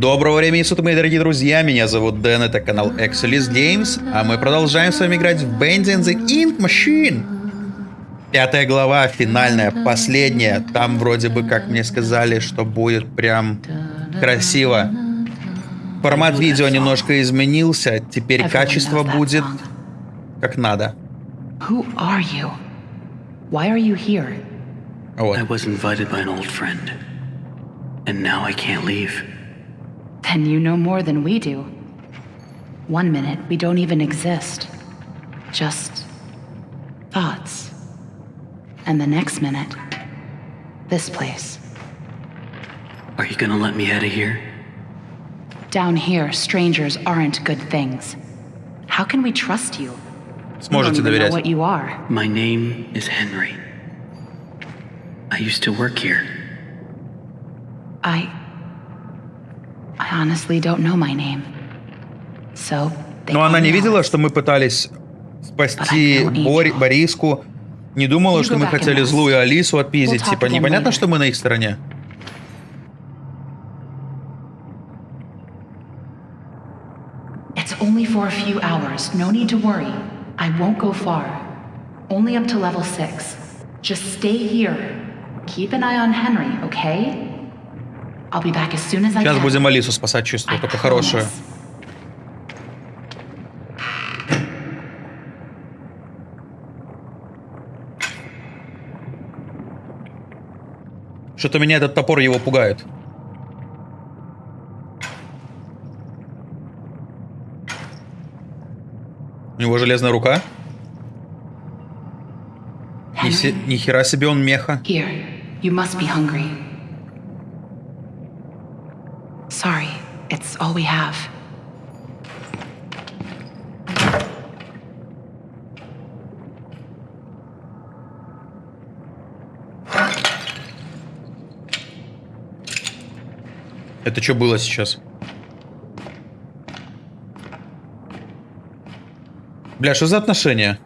Доброго времени суток, мои дорогие друзья, меня зовут Дэн, это канал Exelis Games, а мы продолжаем с вами играть в Bending the Ink Machine. Пятая глава, финальная, последняя. Там вроде бы, как мне сказали, что будет прям красиво. Формат видео немножко изменился, теперь качество будет как надо. Who are you? Why are you here? Вот. I was invited by an old friend. And now I can't leave. Then you know more than we do. One minute, we don't even exist. Just thoughts. And the next minute, this place. Are you gonna let me out of here? Down here, strangers aren't good things. How can we trust you? We Сможете don't even know доверять. what you are. My name is Henry. I used to work here. I. Но она не видела, что мы пытались спасти Бори-. Бориску. Не думала, что мы хотели злую Алису отпиздить. Типа, непонятно, что мы на их стороне. It's only for a few hours. No need to worry. I won't go far. Only up to level 6. Just stay here. Keep an eye on Henry, okay? Сейчас будем Алису спасать, чувствую, только хорошую. Что-то меня этот топор его пугает. У него железная рука. Ни, се- ни хера себе он меха. here. You must be hungry. Sorry, it's all we have. Это что было сейчас? Бля, что за отношения?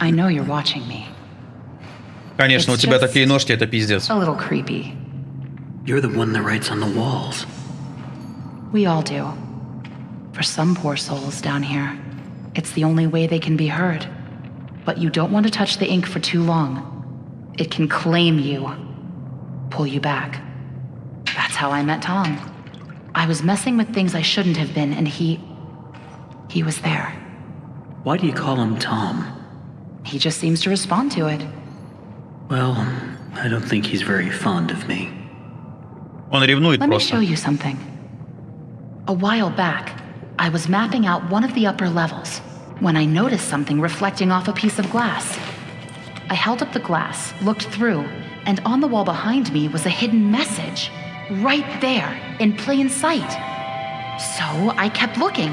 I know you're watching me. Конечно, у It's тебя just- такие ножки, это пиздец. A little creepy. You're the one that writes on the walls. We all do. For some poor souls down here, it's the only way they can be heard. But you don't want to touch the ink for too long. It can claim you, pull you back. That's how I met Tom. I was messing with things I shouldn't have been, and he. he was there. Why do you call him Tom? He just seems to respond to it. Well, I don't think he's very fond of me. Он ревнует Let me show просто. you something. A while back, I was mapping out one of the upper levels when I noticed something reflecting off a piece of glass. I held up the glass, looked through, and on the wall behind me was a hidden message. Right there, in plain sight. So I kept looking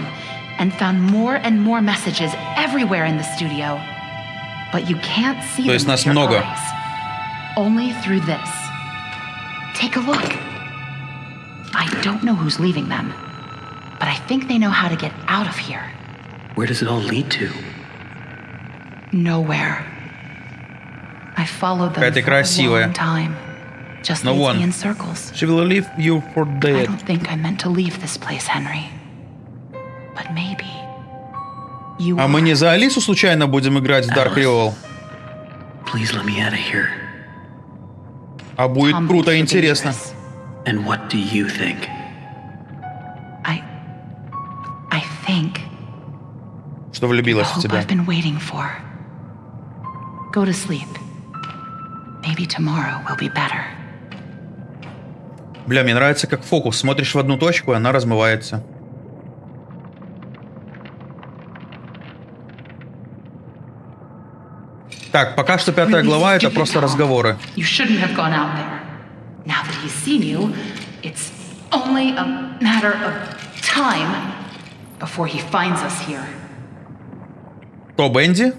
and found more and more messages everywhere in the studio. But you can't see То them есть with нас your много. eyes. Only through this. Take a look. I don't know who's leaving them, but I think they know how to get out of here. Where does it all lead to? Nowhere. I followed them Какая ты for a красивая. long time. Just Ну leads вон. me in circles. She will leave you for I dead. don't think I meant to leave this place, Henry. But maybe. You А are. мы не за Алису случайно будем играть в Dark Alice. Revolt? Please let me out of here. А будет круто и интересно. And what do you think? I. I think. Что влюбилась в тебя. I've been waiting for. Go to sleep. Maybe tomorrow will be better. Бля, мне нравится как фокус. Смотришь в одну точку, и она размывается. Так, пока что пятая глава это просто разговоры. Кто, Бенди?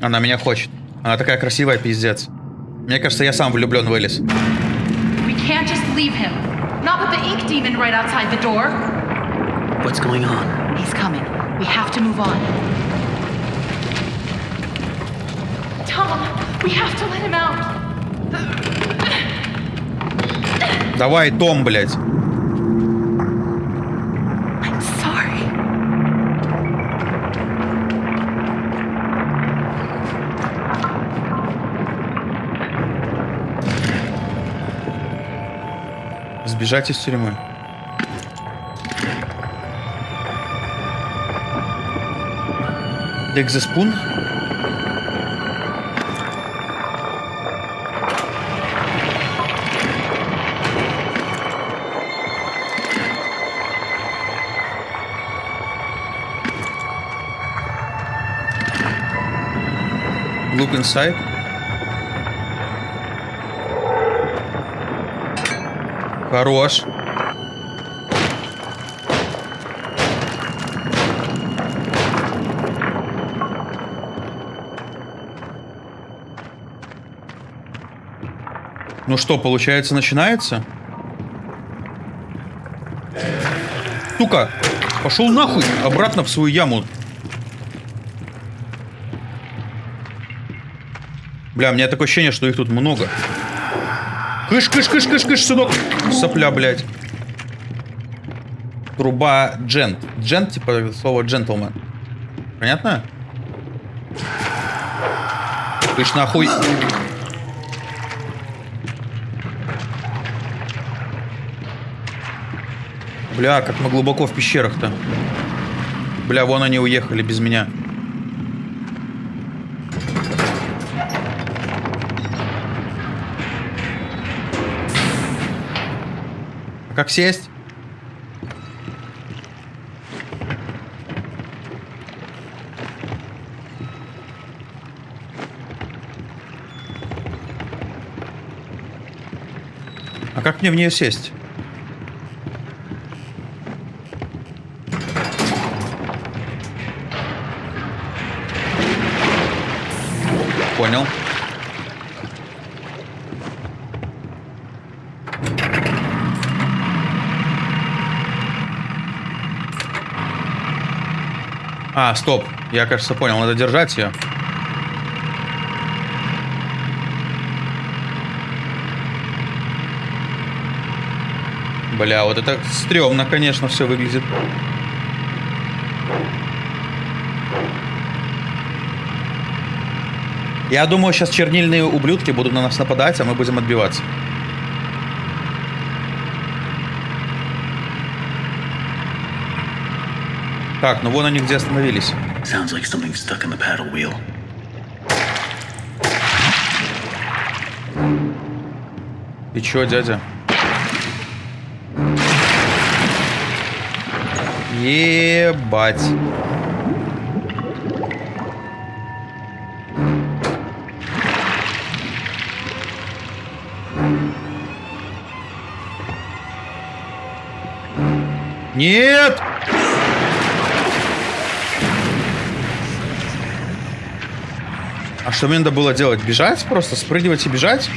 Она меня хочет. Она такая красивая, пиздец. Мне кажется, я сам влюблен в Элис. We can't just leave him. Not with the ink demon right outside the door. What's going on? He's coming. We have to move on. Tom, we have to let him out. Давай, Том, блядь. Сбежать из тюрьмы. Декзеспун? Look inside. Хорош. Ну что, получается, начинается? Сука, пошел нахуй, обратно в свою яму. Бля, у меня такое ощущение, что их тут много. Кыш, кыш, кыш, кыш, кыш, сынок. Сопля, блядь. Труба джент. Джент, типа слово джентльмен. Понятно? Кыш нахуй. Бля, как мы глубоко в пещерах-то. Бля, вон они уехали без меня. Как сесть? А как мне в нее сесть? А, стоп. Я, кажется, понял. Надо держать ее. Бля, вот это стрёмно, конечно, все выглядит. Я думаю, сейчас чернильные ублюдки будут на нас нападать, а мы будем отбиваться. Так, ну вон они где остановились. Sounds like something stuck in the paddle wheel. Ты чё, дядя? Ебать. Нет! А что мне надо было делать? Бежать просто? Спрыгивать и бежать?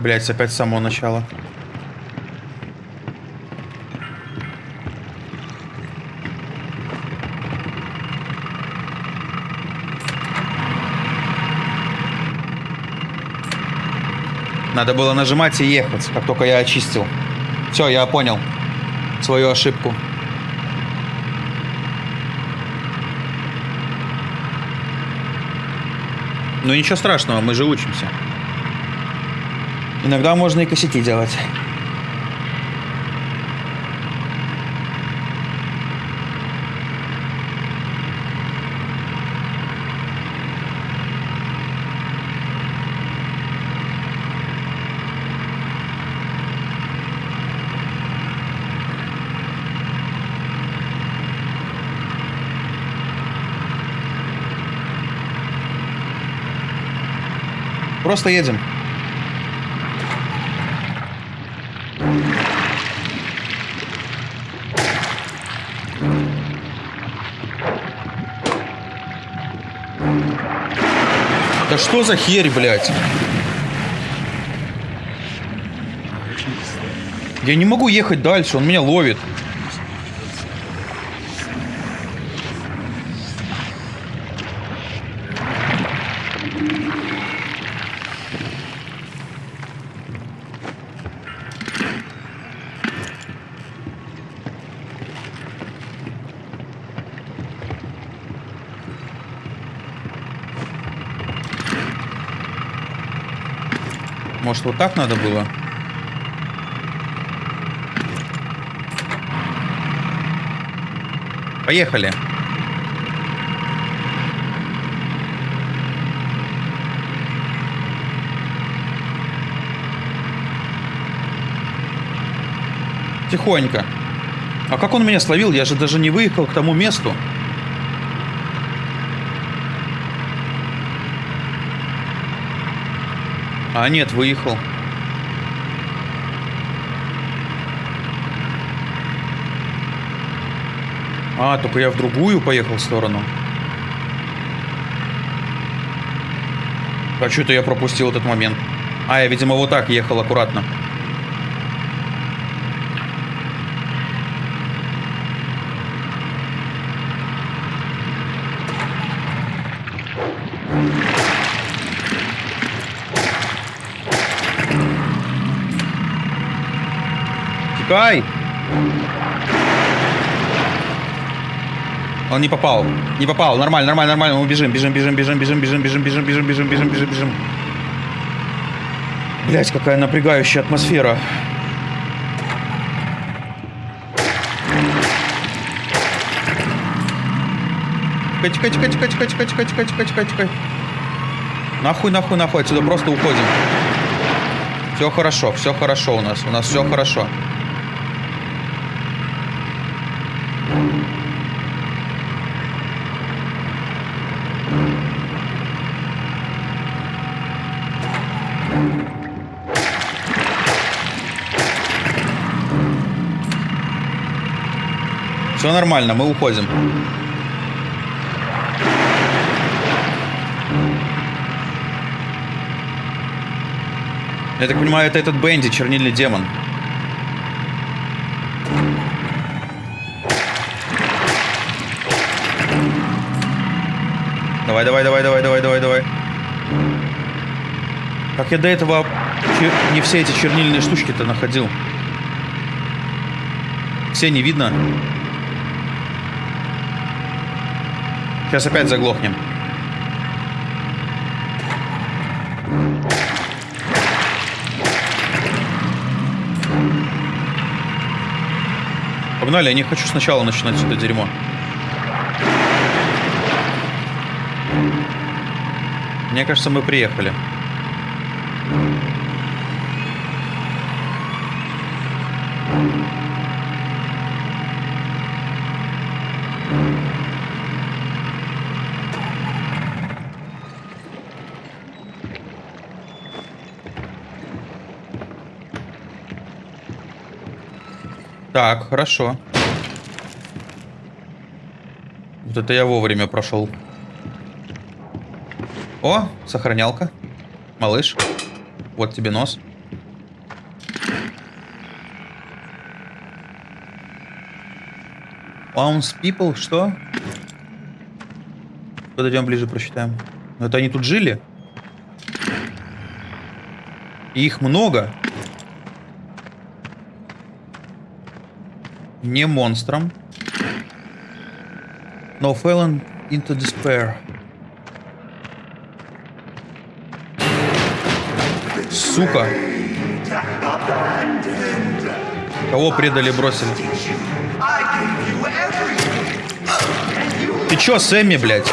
Блять, опять с самого начала. Надо было нажимать и ехать, как только я очистил. Все, я понял свою ошибку. Ну ничего страшного, мы же учимся. Иногда можно и косяки делать. Просто едем. Да что за херь, блядь? Я не могу ехать дальше, он меня ловит. Может, вот так надо было? Поехали. Тихонько. А как он меня словил? Я же даже не выехал к тому месту. А, нет, выехал. А, только я в другую поехал сторону. А что-то я пропустил этот момент. А, я, видимо, вот так ехал аккуратно. Он не попал. Не попал. Нормально, нормально, нормально. Мы бежим, бежим, бежим, бежим, бежим, бежим, бежим, бежим, бежим, бежим, бежим, бежим, бежим. Блять, какая напрягающая атмосфера. Тикай, тикай, тикай, тикай, тикай, тикай, тикай, тикай, тикай, тикай. Нахуй, нахуй, нахуй. Отсюда просто уходим. Все хорошо, все хорошо у нас. У нас все хорошо. Все нормально, мы уходим. Я так понимаю, это этот Бенди, чернильный демон. Давай, давай, давай, давай, давай, давай, давай. Как я до этого чер- не все эти чернильные штучки-то находил. Все не видно. Сейчас опять заглохнем. Погнали, я не хочу сначала начинать это дерьмо. Мне кажется, мы приехали. Так, хорошо. Вот это я вовремя прошел. О, сохранялка. Малыш. Вот тебе нос. Ounce people, что? Подойдем ближе, прочитаем. Ну, Это они тут жили? И их много. Не монстром. No fallen into despair. Сука. Кого предали, бросили? Ты чё, Сэмми, блядь?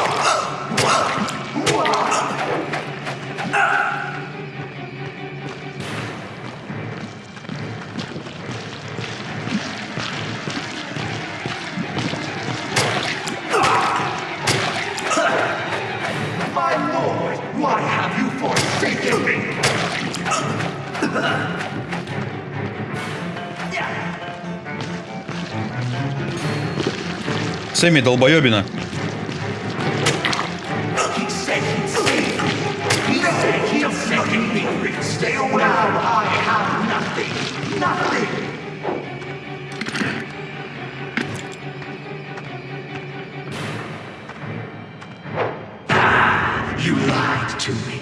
Сэмми долбоебина. You lied to me.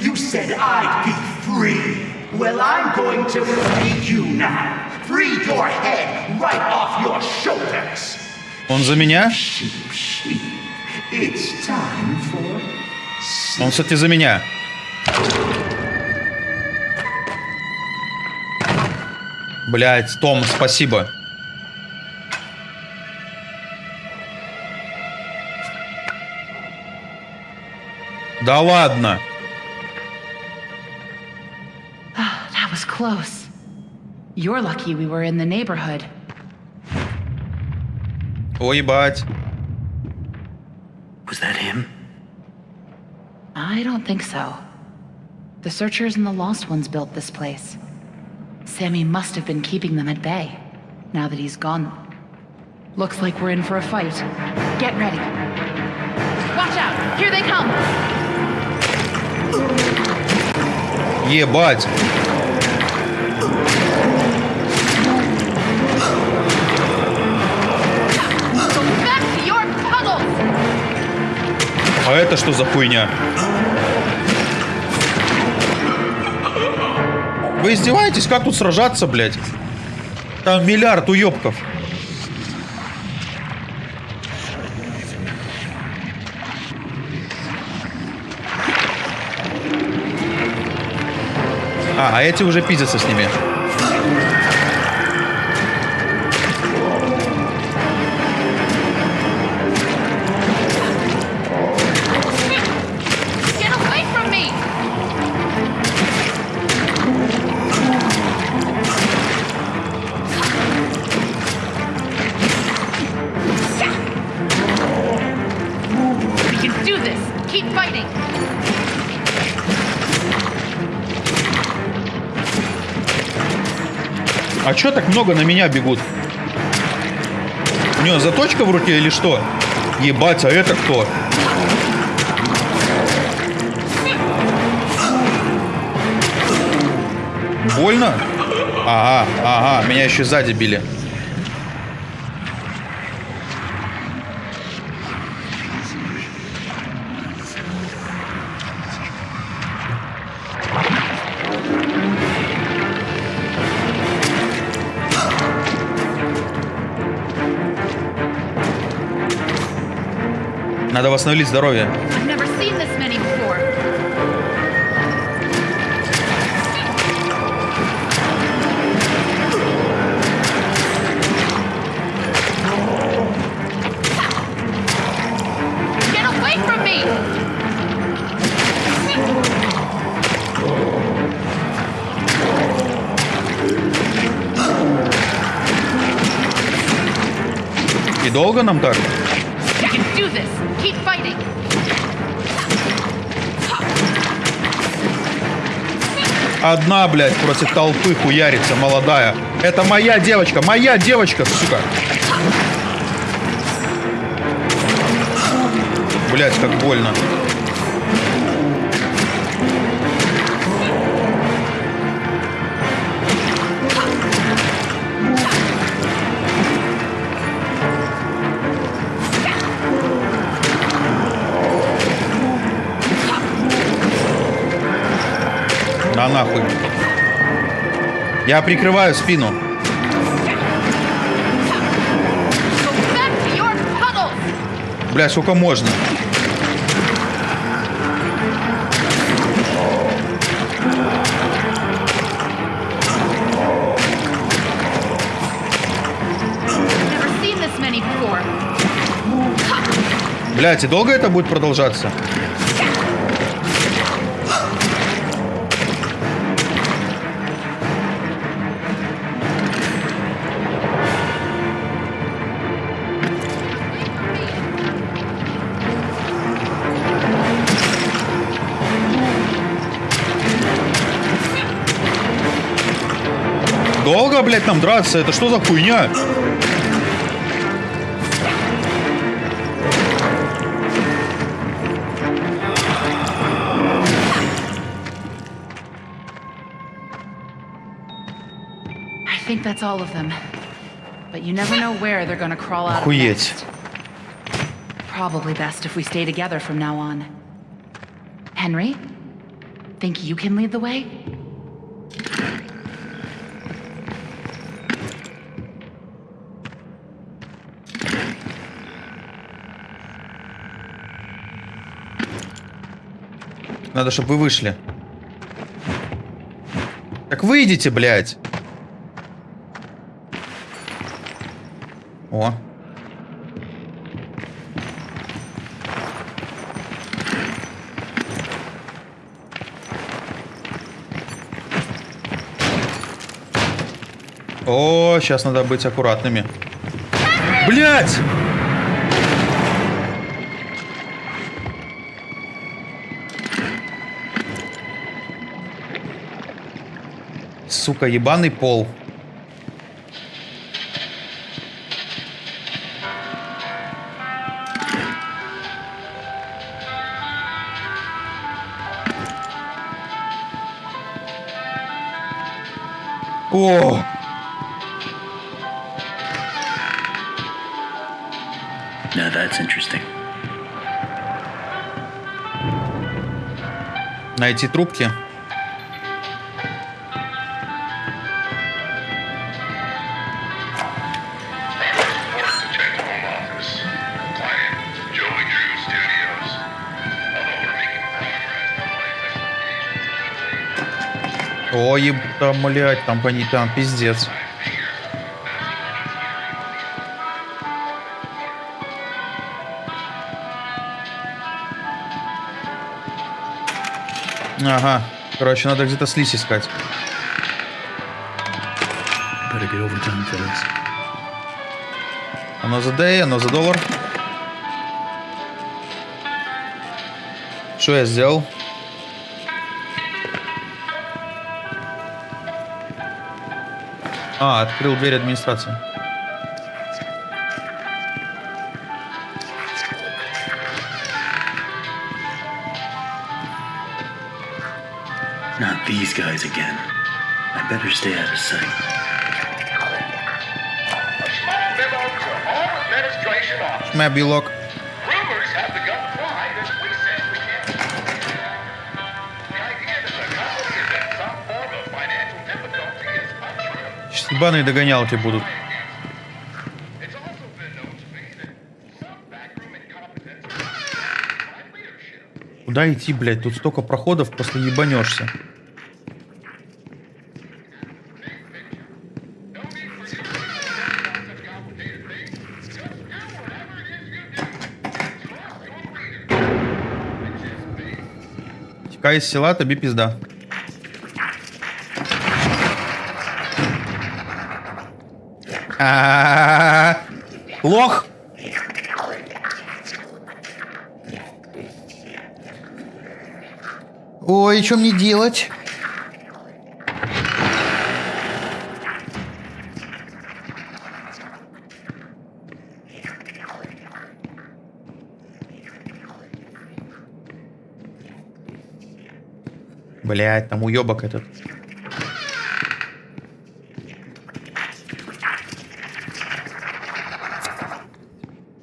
You said I'd be free. Well, I'm going to free you now. Free your head right off your shoulders. Он за меня? Он, кстати, за меня. Блять, Том, спасибо. Да ладно. That was close. You're lucky we were in the neighborhood. Ой, ебать. Was that him? I don't think so. The Searchers and the Lost Ones built this place. Sammy must have been keeping them at bay, now that he's gone. Looks like we're in for a fight. Get ready. Watch out! Here they come! Ебать. А это что за хуйня? Вы издеваетесь? Как тут сражаться, блядь? Там миллиард уебков. А, а эти уже пиздятся с ними. А чё так много на меня бегут? У него заточка в руке или что? Ебать, а это кто? Больно? Ага, ага, меня еще сзади били. Надо восстановить здоровье. И долго нам так? Одна, блядь, против толпы хуярится, молодая. Это моя девочка, моя девочка, сука. Блядь, как больно. На нахуй. Я прикрываю спину. Бля, сколько можно? Блять, и долго это будет продолжаться? Долго, блядь, нам драться? Это что за хуйня? I think that's all of them. But you never know where they're gonna crawl out of Охуеть. next. Probably best if we stay together from now on. Henry, think you can lead the way? Надо, чтобы вы вышли. Так выйдите, блядь. О. О, сейчас надо быть аккуратными. Блять! Сука, ебаный пол. О! Now that's interesting. Найти трубки. Life О, еб... там, блядь, там, там пиздец. Ага. Короче, надо где-то слизь искать. Оно за D, оно за доллар. Что я сделал? А, открыл дверь администрации. Not these guys again. I better stay out of sight. A small memo to all administration officers. Мэ белок. Some backroom incompetence by leadership. Куда идти, блядь? Тут столько проходов, просто ебанешься. No need for you to А-а-а. Лох! Ой, что мне делать? Блять, там уебок этот.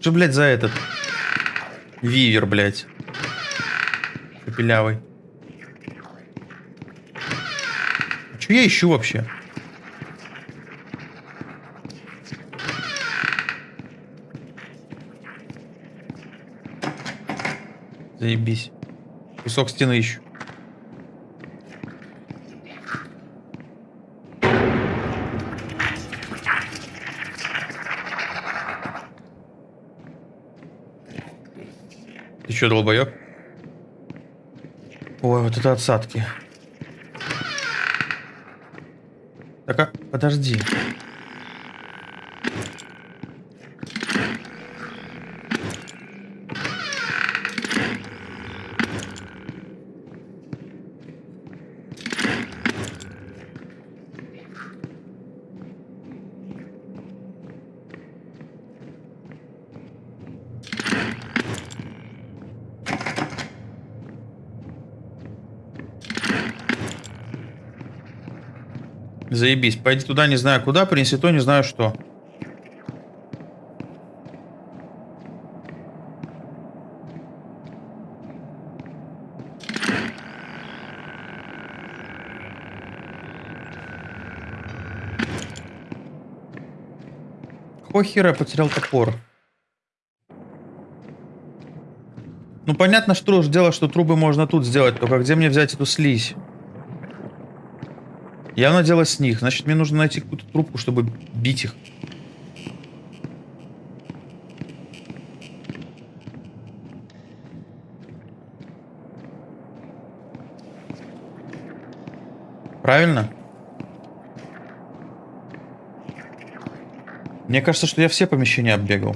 Что, блядь, за этот? Вивер, блядь. Шепелявый. А что я ищу вообще? Заебись. Кусок стены ищу. Что, долбоёб? Ой, вот это отсадки. Так, а, подожди. Заебись. Пойди туда, не знаю куда, принеси то, не знаю что. Какого хера потерял топор? Ну понятно, что дело, что трубы можно тут сделать, только где мне взять эту слизь? Явно дело с них. Значит, мне нужно найти какую-то трубку, чтобы бить их. Правильно? Мне кажется, что я все помещения оббегал.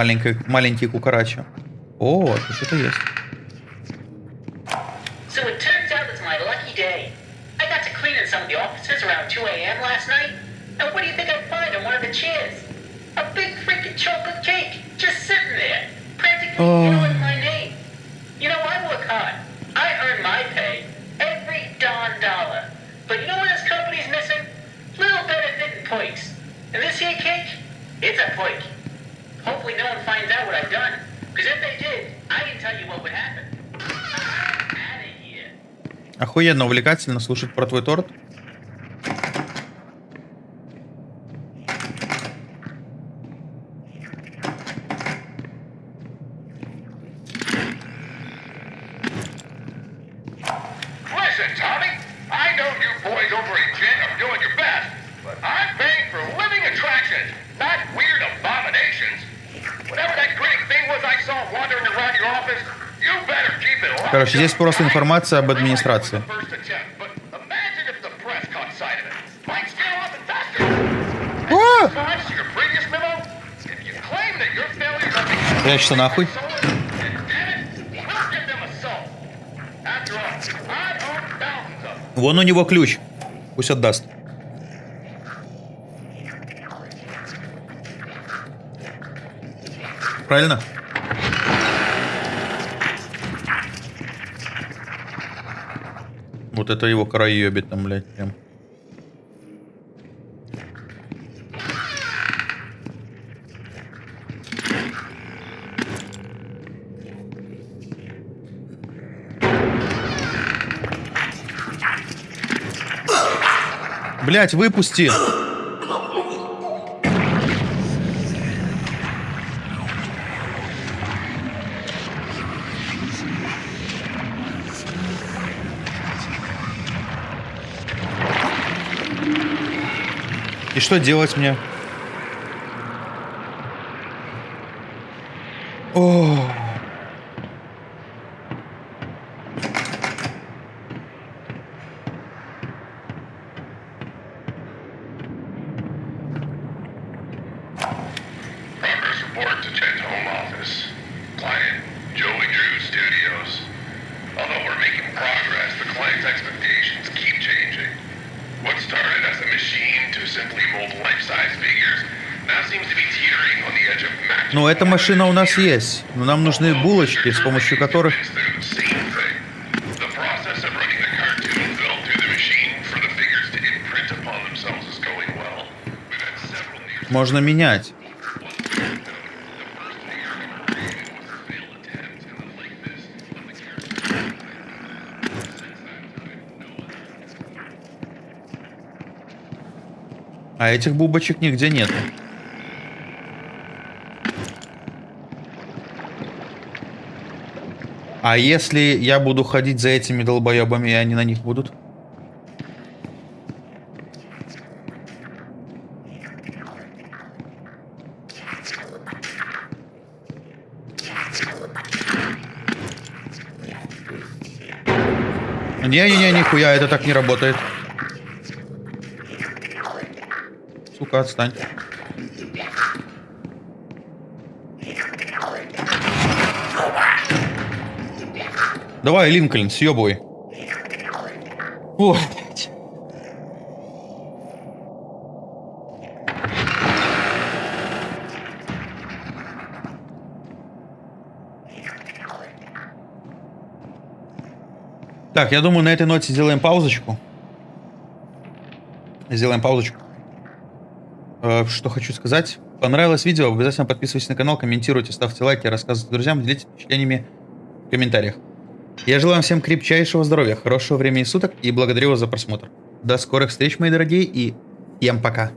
маленькие, маленький кукарачи. О, тут что-то есть. Охуенно увлекательно слушать про твой торт. просто информация об администрации. А! Прячься нахуй. Вон у него ключ. Пусть отдаст. Правильно? Вот это его краебит там, блядь, прям. Блять, выпусти! И что делать мне? Но эта машина у нас есть. Но нам нужны булочки, с помощью которых... Можно менять. А этих бубочек нигде нету. А если я буду ходить за этими долбоебами, и они на них будут? Не-не-не, нихуя, это так не работает. Сука, отстань. Давай, Линкольн, съебывай. Вот. Так, я думаю, на этой ноте сделаем паузочку. Сделаем паузочку. Э, что хочу сказать. Понравилось видео, обязательно подписывайтесь на канал, комментируйте, ставьте лайки, рассказывайте друзьям, делитесь впечатлениями в комментариях. Я желаю вам всем крепчайшего здоровья, хорошего времени суток и благодарю вас за просмотр. До скорых встреч, мои дорогие, и всем пока.